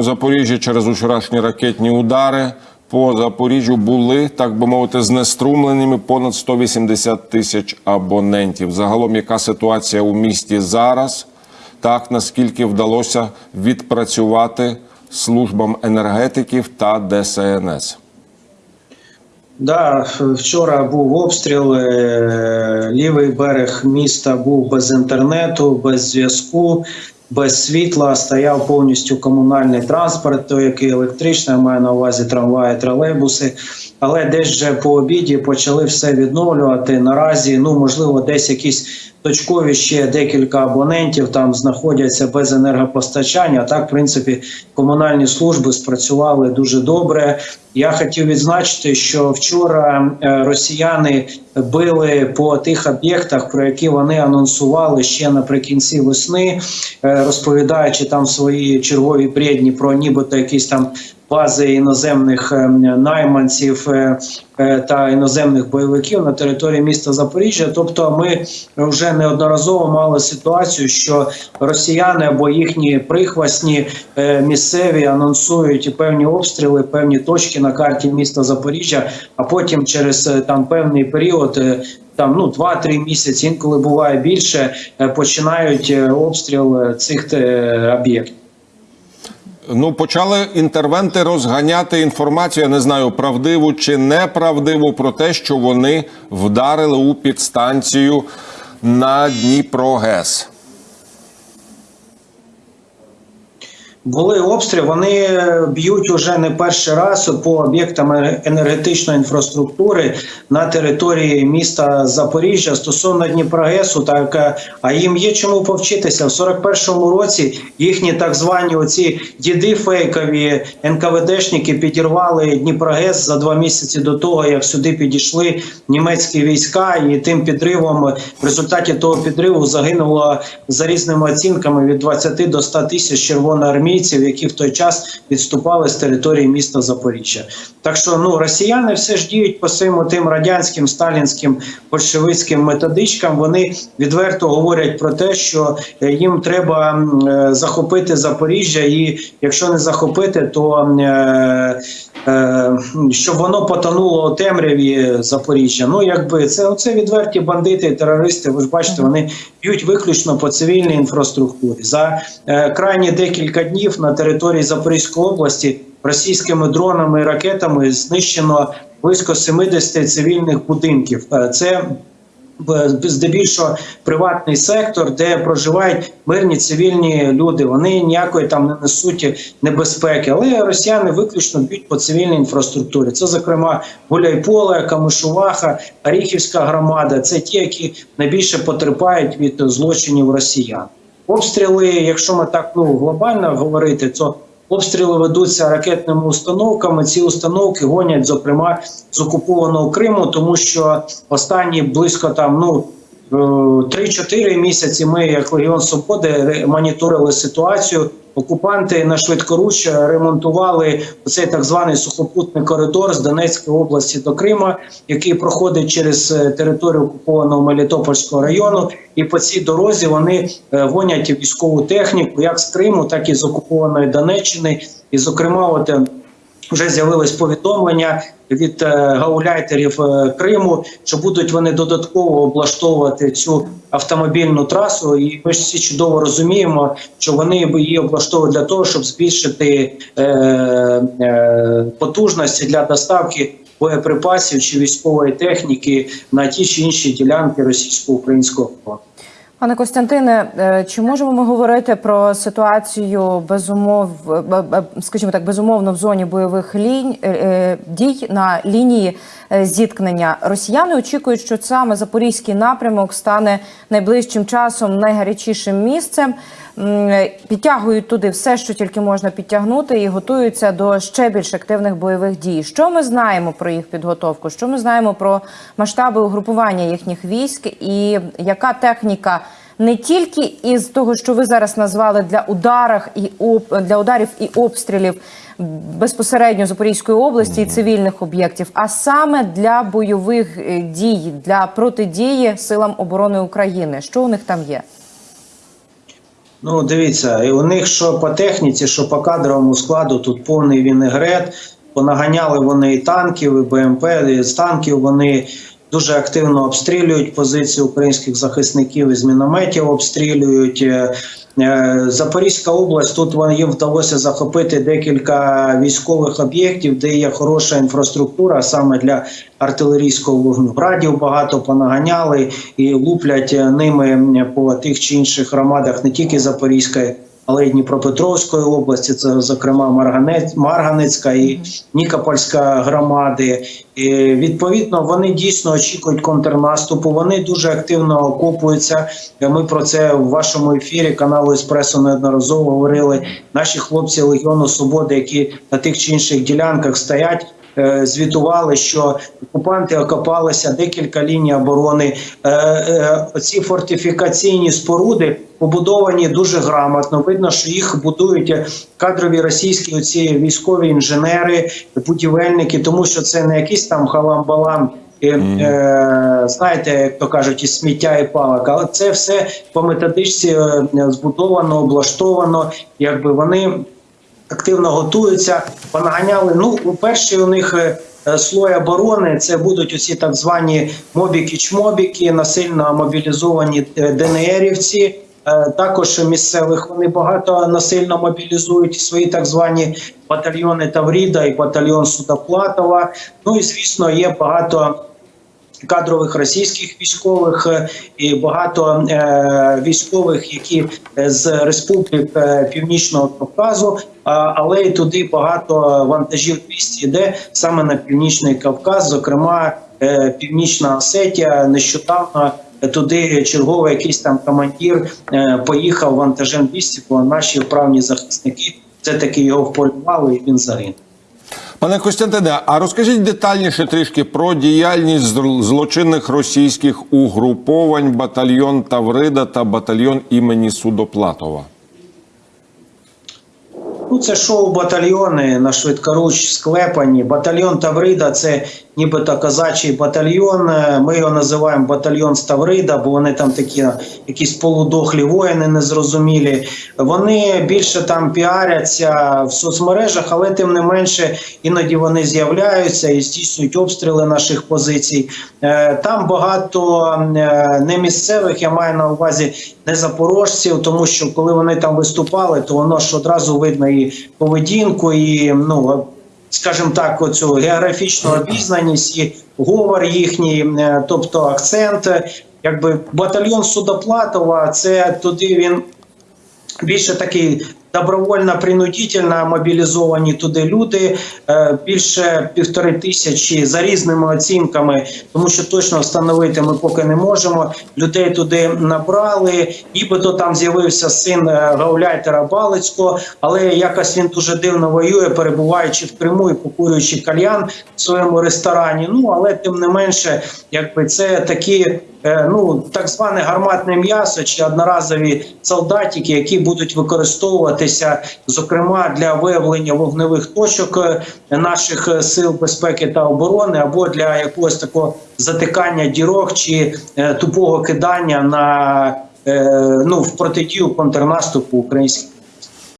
У Запоріжжі через вчорашні ракетні удари по Запоріжжю були, так би мовити, знеструмленими понад 180 тисяч абонентів. Загалом, яка ситуація у місті зараз? Так наскільки вдалося відпрацювати службам енергетиків та ДСНС? Да, вчора був обстріл. е, Лівий берег міста був без інтернету, без зв'язку, без світла. Стояв повністю комунальний транспорт, той, який електричний, я маю на увазі трамваї, тролейбуси. Але десь вже по обіді почали все відновлювати. Наразі, ну можливо, десь якісь точкові ще декілька абонентів там знаходяться без енергопостачання. Так, в принципі, комунальні служби спрацювали дуже добре. Я хотів відзначити, що вчора е, росіяни били по тих об'єктах, про які вони анонсували ще наприкінці весни, е, розповідаючи там свої чергові бредні про нібито якісь там бази іноземних е, найманців е, е, та іноземних бойовиків на території міста Запоріжжя. Тобто, ми вже неодноразово мали ситуацію, що росіяни або їхні прихвасні місцеві анонсують певні обстріли, певні точки на карті міста Запоріжжя, а потім через там певний період. Там ну 2-3 місяці, інколи буває більше, починають обстріл цих об'єктів. Ну, почали інтервенти розганяти інформацію. Я не знаю, правдиву чи неправдиву про те, що вони вдарили у підстанцію на Дніпрогес. Були обстріли, вони б'ють уже не перший раз по об'єктам енергетичної інфраструктури на території міста Запоріжжя стосовно Дніпрогесу. Так а їм є чому повчитися в 41-му році. Їхні так звані оці діди фейкові НКВДшники підірвали Дніпрогес за два місяці до того, як сюди підійшли німецькі війська, і тим підривом в результаті того підриву загинуло за різними оцінками від 20 до 100 тисяч червоноармійців, які в той час відступали з території міста Запоріжжя. Так що ну росіяни все ж діють по своїм тим радянським сталінським большевицьким методичкам. Вони відверто говорять про те, що е, їм треба е, захопити Запоріжжя, і якщо не захопити, то е, е, щоб воно потонуло у темряві Запоріжжя. Ну якби це оце відверті бандити, терористи. Ви ж бачите, вони б'ють виключно по цивільній інфраструктурі. За е, крайні декілька днів на території Запорізької області російськими дронами і ракетами знищено близько 70 цивільних будинків. Е, Це здебільшого приватний сектор, де проживають мирні цивільні люди. Вони ніякої там не несуть небезпеки, але росіяни виключно б'ють по цивільній інфраструктурі. Це, зокрема, Гуляйполе, Камишуваха, Оріхівська громада. Це ті, які найбільше потерпають від злочинів росіян. Обстріли, якщо ми так ну глобально говорити, то обстріли ведуться ракетними установками. Ці установки гонять, зокрема, з окупованого Криму, тому що останні близько там ну. е, 3-4 місяці ми, як Легіон Свободи, моніторили ситуацію. Окупанти на швидкоруч ремонтували цей так званий сухопутний коридор з Донецької області до Крима, який проходить через е, територію окупованого Мелітопольського району. І по цій дорозі вони е, гонять військову техніку, як з Криму, так і з окупованої Донеччини. І, зокрема, от е, вже з'явилось повідомлення від е, гауляйтерів е, Криму, що будуть вони додатково облаштовувати цю автомобільну трасу. І ми ж всі чудово розуміємо, що вони її облаштовують для того, щоб збільшити е, потужності для доставки боєприпасів чи військової техніки на ті чи інші ділянки російсько-українського фронту. Пане Костянтине, е, чи можемо ми говорити про ситуацію безумов, е, е, скажімо так, безумовно в зоні бойових лінь дій на лінії зіткнення? Росіяни очікують, що саме запорізький напрямок стане найближчим часом найгарячішим місцем. Е, Підтягують туди все, що тільки можна підтягнути, і готуються до ще більш активних бойових дій. Що ми знаємо про їх підготовку? Що ми знаємо про масштаби угрупування їхніх військ, і яка техніка не тільки із того, що ви зараз назвали для ударах і об для ударів і обстрілів безпосередньо Запорізької області і цивільних об'єктів, а саме для бойових е, дій для протидії силам оборони України? Що у них там є? Ну, дивіться, і у них що по техніці, що по кадровому складу тут повний вінегрет. Понаганяли вони і танків, і БМП, і з танків вони дуже активно обстрілюють позиції українських захисників із мінометів обстрілюють. Е, е, Запорізька область тут їм вдалося захопити декілька військових об'єктів, де є хороша інфраструктура саме для артилерійського вогню. Градів багато понаганяли і луплять е, ними по тих чи інших громадах не тільки Запорізької, але й Дніпропетровської області, це зокрема Марганець, Марганецька і Нікопольська громади. І, відповідно, вони дійсно очікують контрнаступу. Вони дуже активно окопуються. Ми про це в вашому ефірі каналу Еспресо неодноразово говорили. Наші хлопці Легіону Свободи, які на тих чи інших ділянках стоять. е, Звітували, що окупанти окопалися декілька ліній оборони. Е, е, Оці фортифікаційні споруди побудовані дуже грамотно. Видно, що їх будують кадрові російські оці військові інженери, будівельники, тому що це не якісь там халам-балам. і, Е, знаєте, як то кажуть, із сміття і палок, але це все по методичці е, збудовано, облаштовано, якби вони активно готуються, понаганяли. Ну, перший у них е, е, слой оборони це будуть усі так звані мобіки-чмобіки, насильно мобілізовані е, ДНРівці. Е, Також місцевих вони багато насильно мобілізують свої так звані батальйони Тавріда і батальйон Судоплатова. Ну і звісно, є багато кадрових російських військових е, і багато е, військових, які е, з республік Північного Кавказу, але і туди багато вантажів 200 йде саме на північний Кавказ, зокрема е, Північна Осетія. Нещодавно туди черговий якийсь там командир е, поїхав вантажем 200, бо наші вправні захисники це таки його вполювали, і він загинув. Пане Костянтине, а розкажіть детальніше трішки про діяльність злочинних російських угруповань батальйон Таврида та батальйон імені Судоплатова. Ну, це шоу-батальйони на швидкоруч склепані. Батальйон Таврида це нібито козачий батальйон. Е, Ми його називаємо батальйон з Таврида, бо вони там такі якісь полудохлі воїни незрозумілі. Вони більше там піаряться в соцмережах, але тим не менше іноді вони з'являються і здійснюють обстріли наших позицій. Е, Там багато е, не місцевих, я маю на увазі не запорожців, тому що коли вони там виступали, то воно ж одразу видно і поведінку, і ну скажімо так, оцю географічну обізнаність, і говор їхній, е, тобто акцент. Якби батальйон Судоплатова, це туди він більше такий добровольно принудительно мобілізовані туди люди е, більше півтори тисячі за різними оцінками, тому що точно встановити ми поки не можемо. Людей туди набрали, нібито там з'явився син е, гауляйтера Балицького, але якось він дуже дивно воює, перебуваючи в Криму і покурюючи кальян в своєму ресторані. Ну але тим не менше, якби це такі. Е, Ну, так зване гарматне м'ясо чи одноразові солдатики, які будуть використовуватися, зокрема для виявлення вогневих точок е, наших е, сил безпеки та оборони, або для якогось такого затикання дірок чи тупого кидання на ну в протидію контрнаступу українських.